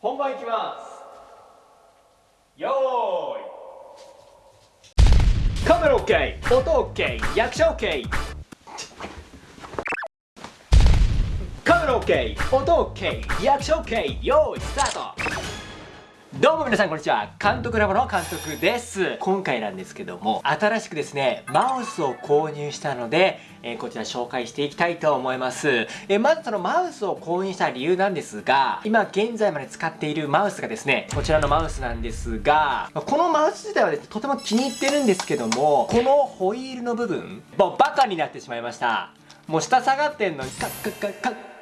本番いきます。よーい。カメラ OK 音 OK 役者 OK カメラ OK 音 OK 役者 OK よーいスタート。どうも皆さんこんにちは。監督ラボの監督です。今回なんですけども新しくですねマウスを購入したので、え、こちら紹介していきたいと思います、え、まずそのマウスを購入した理由なんですが今現在まで使っているマウスがですねこちらのマウスなんですがこのマウス自体はですねとても気に入ってるんですけどもこのホイールの部分もうバカになってしまいました。もう下下がってんのにカッカッカッカッ。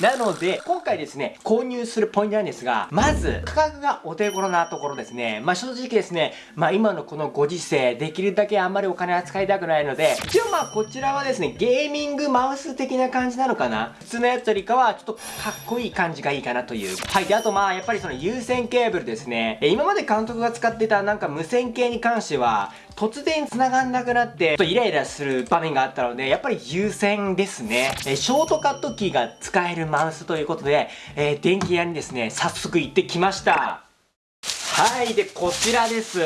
なので、今回ですね、購入するポイントなんですが、まず、価格がお手頃なところですね。まあ正直ですね、まあ今のこのご時世、できるだけあんまりお金は使いたくないので、一応まあこちらはですね、ゲーミングマウス的な感じなのかな？普通のやつよりかは、ちょっとかっこいい感じがいいかなという。はい。で、あとまあやっぱりその有線ケーブルですね。今まで監督が使ってたなんか無線系に関しては、突然繋がんなくなって、ちょっとイライラする場面があったので、やっぱり優先ですね。えショートカットキーが使えるマウスということで、えー、電気屋にですね、早速行ってきました。はい、で、こちらです。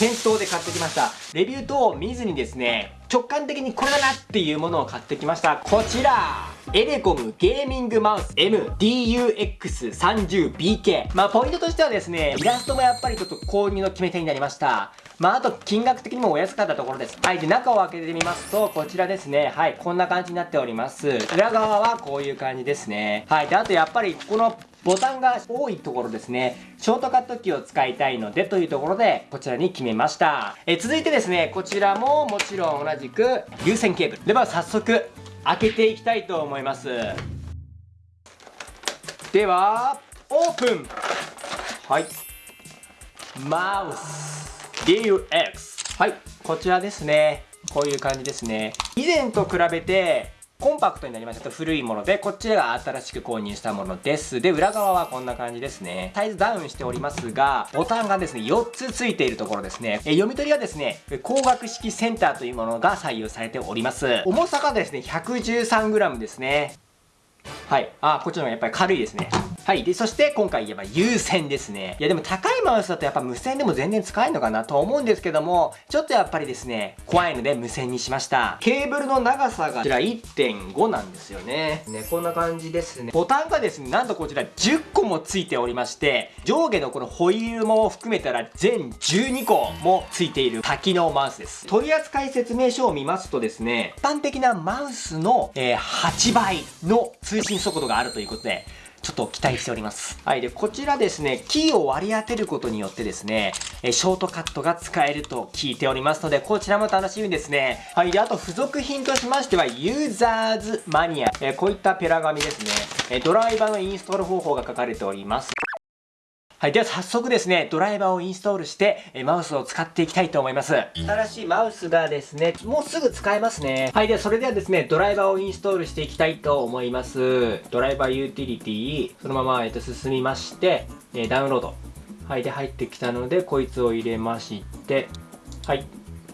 店頭で買ってきました。レビュー等を見ずにですね、直感的にこれだなっていうものを買ってきました。こちらエレコムゲーミングマウス MDUX30BK。まあ、ポイントとしてはですね、イラストもやっぱりちょっと購入の決め手になりました。まあ、あと、金額的にもお安かったところです。はい。で、中を開けてみますと、こちらですね。はい。こんな感じになっております。裏側はこういう感じですね。はい。で、あとやっぱり、このボタンが多いところですね。ショートカットキーを使いたいのでというところで、こちらに決めました。え続いてですね、こちらももちろん同じく有線ケーブル。では早速、開けていきたいと思います。ではオープン。はい。マウス。DUX はい。こちらですね。こういう感じですね。以前と比べてコンパクトになりましたと古いもので、こっちが新しく購入したものです。で、裏側はこんな感じですね。サイズダウンしておりますが、ボタンがですね、4つついているところですね。え読み取りはですね、光学式センターというものが採用されております。重さがですね、113g ですね。はい。あ、こっちの方がやっぱり軽いですね。はい。で、そして今回言えば有線ですね。いやでも高いマウスだとやっぱ無線でも全然使えるのかなと思うんですけども、ちょっとやっぱりですね、怖いので無線にしました。ケーブルの長さがこちら1.5なんですよね。ね、こんな感じですね。ボタンがですね、なんとこちら10個もついておりまして、上下のこのホイールも含めたら全12個もついている多機能マウスです。取扱説明書を見ますとですね、一般的なマウスの、えー、8倍の通信速度があるということで、ちょっと期待しております。はい。で、こちらですね、キーを割り当てることによってですね、えショートカットが使えると聞いておりますので、こちらも楽しみですね。はい。で、あと付属品としましては、ユーザーズマニア。えこういったペラ紙ですね。えドライバーのインストール方法が書かれております。はい。では早速ですね、ドライバーをインストールして、えマウスを使っていきたいと思います。新しいマウスがですね、もうすぐ使えますね。はい。ではそれではですね、ドライバーをインストールしていきたいと思います。ドライバーユーティリティ、そのまま、えっと、進みまして、えダウンロード。はい。で、入ってきたので、こいつを入れまして、はい。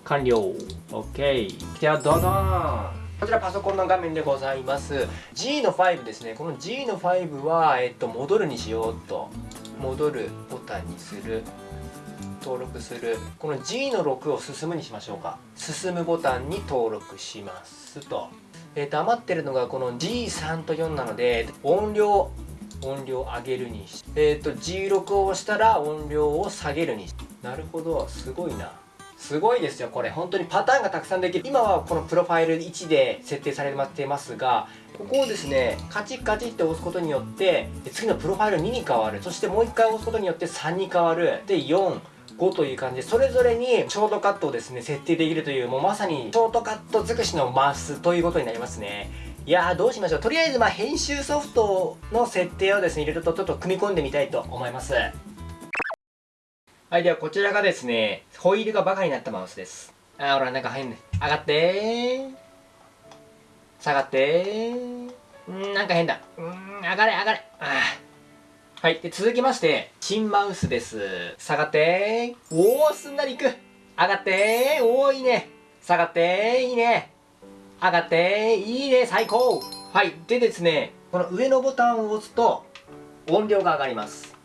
完了。OK。では、どうぞこちらパソコンの画面でございます。G の5ですね。この G の5は、えっと、戻るにしようと。戻るボタンにする登録するこの G の6を進むにしましょうか。進むボタンに登録しますと,、えー、余ってるのがこの G3 と4なので音量音量上げるにしえ、ー、と G6 を押したら音量を下げるにし。なるほどすごいな。すごいですよこれ。本当にパターンがたくさんできる。今はこのプロファイル1で設定されてますがここをですねカチッカチッって押すことによって次のプロファイル2に変わる。そしてもう1回押すことによって3に変わる。で4 5という感じでそれぞれにショートカットをですね設定できるというもうまさにショートカット尽くしのマスということになりますね。いやーどうしましょう。とりあえずま編集ソフトの設定をですね入れるとちょっと組み込んでみたいと思います。はい、ではこちらがですね、ホイールがバカになったマウスです。あー、ほら、なんか入んね。上がって下がってんなんか変だ。うん、上がれ、上がれ。あはい。で、続きまして、新マウスです。下がっておー、すんなりいく。上がっておー、いいね。下がっていいね。上がっていいね、最高はい。でですね、この上のボタンを押すと、音量が上がります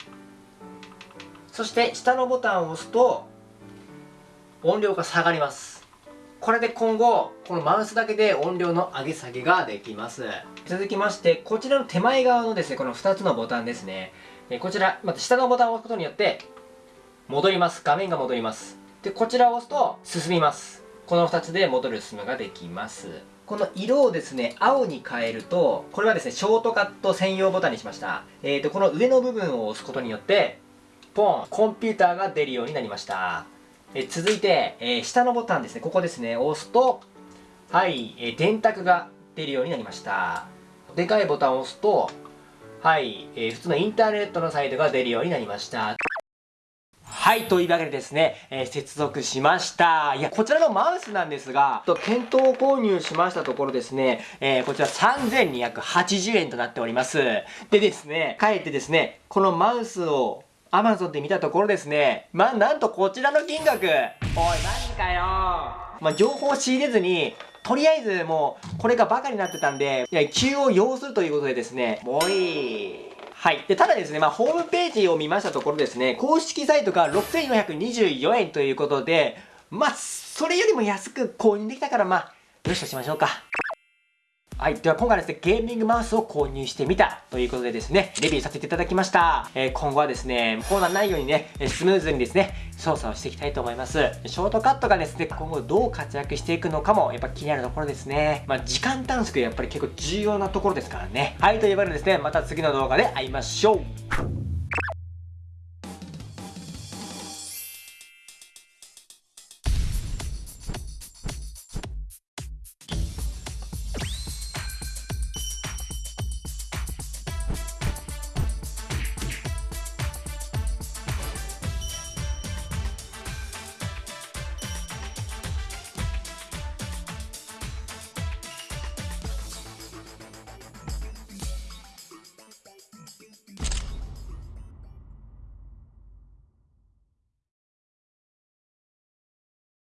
そして下のボタンを押すと音量が下がります。これで今後このマウスだけで音量の上げ下げができます。続きましてこちらの手前側のですねこの2つのボタンですね。こちらまた下のボタンを押すことによって戻ります。画面が戻ります。でこちらを押すと進みます。この2つで戻る進むができます。この色をですね青に変えるとこれはですねショートカット専用ボタンにしました。えーとこの上の部分を押すことによってポンコンピューターが出るようになりました。え続いて、えー、下のボタンですね。ここですね。押すとはい、えー、電卓が出るようになりました。でかいボタンを押すとはい、えー、普通のインターネットのサイトが出るようになりました。はい、というわけでですね、えー、接続しました。いや、こちらのマウスなんですが、と店頭購入しましたところですね、えー、こちら3280円となっております。でですね、かえってですね、このマウスを Amazon で見たところですね、まあ、なんとこちらの金額、おい、マジかよまあ、情報を仕入れずに、とりあえずもう、これがバカになってたんで、いや、急を要するということでですね、もういい。はい。で、ただですね、まあ、ホームページを見ましたところですね、公式サイトが6424円ということで、まあ、それよりも安く購入できたから、まあ、よしとしましょうか。はい。では今回ですね、ゲーミングマウスを購入してみたということでですね、レビューさせていただきました。えー、今後はですね、コーナーないようにね、スムーズにですね、操作をしていきたいと思います。ショートカットがですね、今後どう活躍していくのかも、やっぱ気になるところですね。まあ、時間短縮やっぱり結構重要なところですからね。はい。というわけでですね、また次の動画で会いましょう。